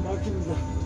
막힙니다.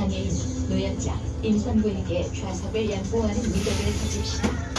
장애인, 노약자, 임산부에게 좌석을 양보하는 미덕을 가집시다.